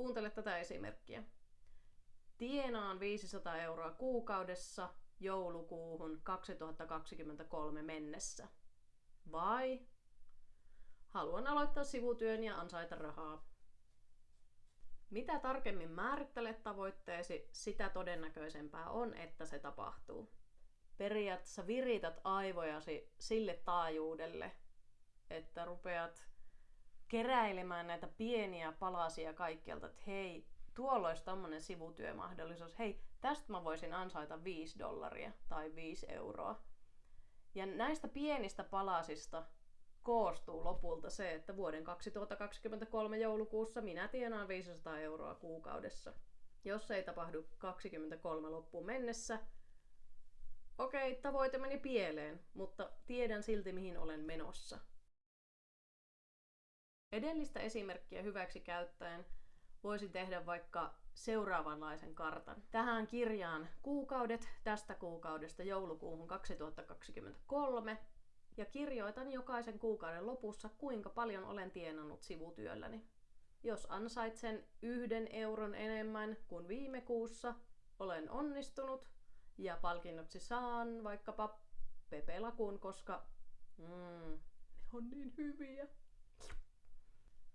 Kuuntele tätä esimerkkiä. Tienaan 500 euroa kuukaudessa joulukuuhun 2023 mennessä. Vai haluan aloittaa sivutyön ja ansaita rahaa. Mitä tarkemmin määrittelet tavoitteesi, sitä todennäköisempää on, että se tapahtuu. Periaatteessa virität aivojasi sille taajuudelle, että rupeat keräilemään näitä pieniä palasia kaikkialta, että hei, tuolla olisi tämmöinen sivutyömahdollisuus. Hei, tästä mä voisin ansaita 5 dollaria tai 5 euroa. Ja näistä pienistä palasista koostuu lopulta se, että vuoden 2023 joulukuussa minä tienaan 500 euroa kuukaudessa. Jos ei tapahdu 23 loppuun mennessä, okei, tavoite meni pieleen, mutta tiedän silti mihin olen menossa. Edellistä esimerkkiä hyväksi käyttäen voisin tehdä vaikka seuraavanlaisen kartan. Tähän kirjaan kuukaudet tästä kuukaudesta joulukuuhun 2023 ja kirjoitan jokaisen kuukauden lopussa, kuinka paljon olen tienannut sivutyölläni. Jos ansaitsen yhden euron enemmän kuin viime kuussa, olen onnistunut ja palkinnoksi saan vaikkapa pepelakun, koska mm, ne on niin hyviä.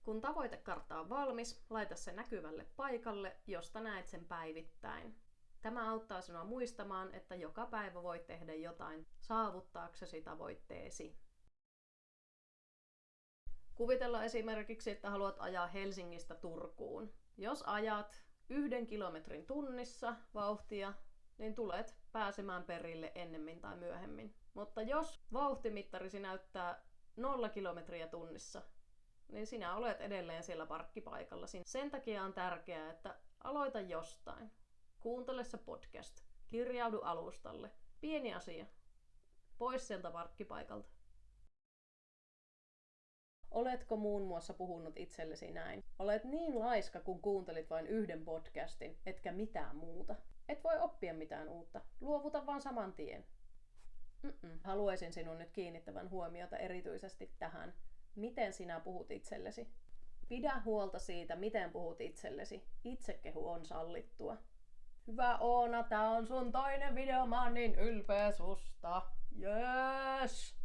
Kun tavoitekartta on valmis, laita se näkyvälle paikalle, josta näet sen päivittäin. Tämä auttaa sinua muistamaan, että joka päivä voit tehdä jotain saavuttaaksesi tavoitteesi. Kuvitella esimerkiksi, että haluat ajaa Helsingistä Turkuun. Jos ajat yhden kilometrin tunnissa vauhtia, niin tulet pääsemään perille ennemmin tai myöhemmin. Mutta jos vauhtimittarisi näyttää nolla kilometriä tunnissa, niin sinä olet edelleen siellä parkkipaikalla. Sen takia on tärkeää, että aloita jostain. Kuuntele se podcast. Kirjaudu alustalle. Pieni asia. Pois sieltä parkkipaikalta. Oletko muun muassa puhunut itsellesi näin? Olet niin laiska, kun kuuntelit vain yhden podcastin, etkä mitään muuta. Et voi oppia mitään uutta. Luovuta vaan saman tien. Mm-mm. Haluaisin sinun nyt kiinnittävän huomiota erityisesti tähän, miten sinä puhut itsellesi. Pidä huolta siitä, miten puhut itsellesi. Itsekehu on sallittua. Hyvä Oona, tää on sun toinen video, mä oon niin ylpeä susta. Yes!